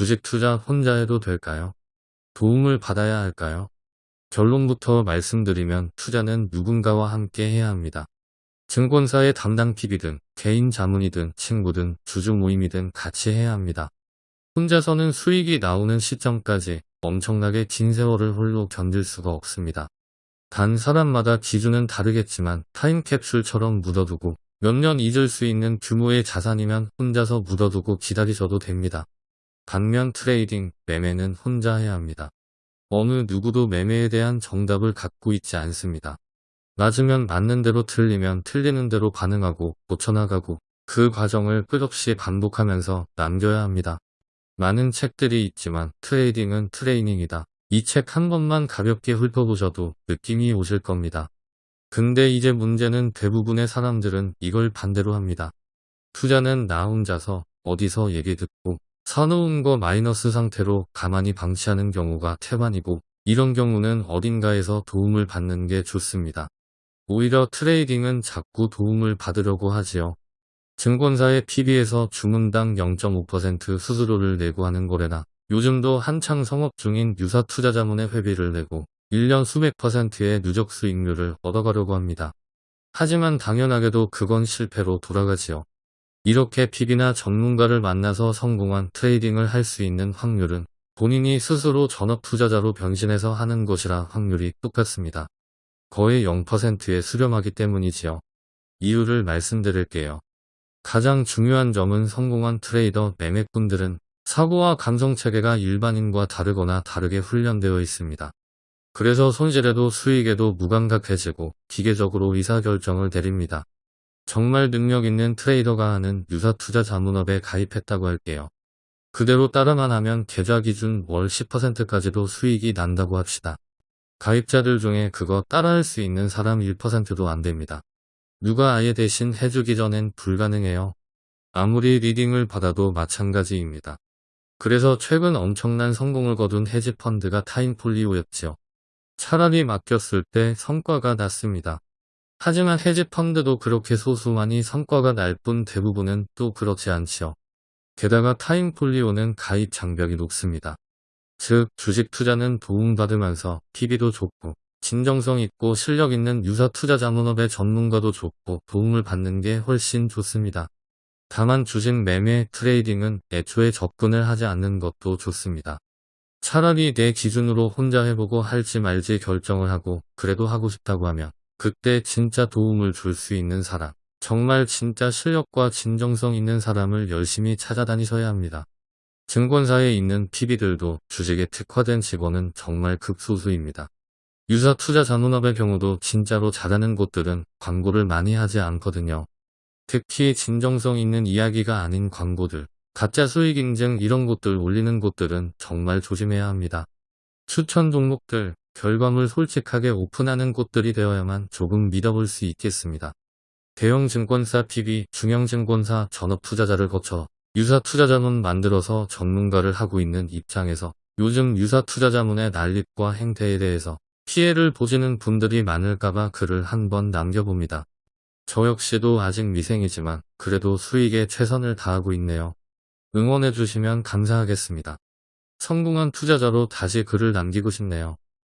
주식 투자 혼자 해도 될까요? 도움을 받아야 할까요? 결론부터 말씀드리면 투자는 누군가와 함께 해야 합니다. 증권사의 담당 PB든 개인 자문이든 친구든 주주 모임이든 같이 해야 합니다. 혼자서는 수익이 나오는 시점까지 엄청나게 긴 세월을 홀로 견딜 수가 없습니다. 단 사람마다 기준은 다르겠지만 타임캡슐처럼 묻어두고 몇 년 잊을 수 있는 규모의 자산이면 혼자서 묻어두고 기다리셔도 됩니다. 반면 trading, 매매는 혼자 해야 합니다. 어느 누구도 매매에 대한 정답을 갖고 있지 않습니다. 맞으면 맞는 대로 틀리면 틀리는 대로 반응하고 고쳐나가고 그 과정을 끝없이 반복하면서 남겨야 합니다. 많은 책들이 있지만 trading은 트레이닝이다. 이 책 한 번만 가볍게 훑어보셔도 느낌이 오실 겁니다. 근데 이제 문제는 대부분의 사람들은 이걸 반대로 합니다. 투자는 나 혼자서 어디서 얘기 듣고 사놓은 거 마이너스 상태로 가만히 방치하는 경우가 태반이고 이런 경우는 어딘가에서 도움을 받는 게 좋습니다. 오히려 트레이딩은 자꾸 도움을 받으려고 하지요. 증권사의 PB에서 주문당 0.5% 수수료를 내고 하는 거래나 요즘도 한창 성업 중인 유사 투자자문의 회비를 내고 1년 수백 퍼센트의 누적 수익률을 얻어가려고 합니다. 하지만 당연하게도 그건 실패로 돌아가지요. 이렇게 PB나 전문가를 만나서 성공한 트레이딩을 할 수 있는 확률은 본인이 스스로 전업 투자자로 변신해서 하는 것이라 확률이 똑같습니다. 거의 0%에 수렴하기 때문이지요. 이유를 말씀드릴게요. 가장 중요한 점은 성공한 트레이더 매매꾼들은 사고와 감성체계가 일반인과 다르거나 다르게 훈련되어 있습니다. 그래서 손실에도 수익에도 무감각해지고 기계적으로 의사결정을 내립니다. 정말 능력 있는 트레이더가 하는 유사 투자 자문업에 가입했다고 할게요. 그대로 따라만 하면 계좌 기준 월 10%까지도 수익이 난다고 합시다. 가입자들 중에 그거 따라할 수 있는 사람 1%도 안 됩니다. 누가 아예 대신 해주기 전엔 불가능해요. 아무리 리딩을 받아도 마찬가지입니다. 그래서 최근 엄청난 성공을 거둔 헤지펀드가 타임폴리오였지요. 차라리 맡겼을 때 성과가 났습니다. 하지만 헤지펀드도 그렇게 소수만이 성과가 날 뿐 대부분은 또 그렇지 않지요. 게다가 타임폴리오는 가입 장벽이 높습니다. 즉 주식 투자는 도움받으면서 PB도 좋고 진정성 있고 실력 있는 유사 투자 자문업의 전문가도 좋고 도움을 받는 게 훨씬 좋습니다. 다만 주식 매매 트레이딩은 애초에 접근을 하지 않는 것도 좋습니다. 차라리 내 기준으로 혼자 해보고 할지 말지 결정을 하고 그래도 하고 싶다고 하면 그때 진짜 도움을 줄 수 있는 사람, 정말 진짜 실력과 진정성 있는 사람을 열심히 찾아다니셔야 합니다. 증권사에 있는 PB들도 주식에 특화된 직원은 정말 극소수입니다. 유사 투자 자문업의 경우도 진짜로 잘하는 곳들은 광고를 많이 하지 않거든요. 특히 진정성 있는 이야기가 아닌 광고들, 가짜 수익 인증 이런 곳들 올리는 곳들은 정말 조심해야 합니다. 추천 종목들, 결과물 솔직하게 오픈하는 곳들이 되어야만 조금 믿어볼 수 있겠습니다. 대형 증권사 PB, 중형 증권사 전업 투자자를 거쳐 유사 투자자문 만들어서 전문가를 하고 있는 입장에서 요즘 유사 투자자문의 난립과 행태에 대해서 피해를 보시는 분들이 많을까봐 글을 한번 남겨봅니다. 저 역시도 아직 미생이지만 그래도 수익에 최선을 다하고 있네요. 응원해주시면 감사하겠습니다. 성공한 투자자로 다시 글을 남기고 싶네요.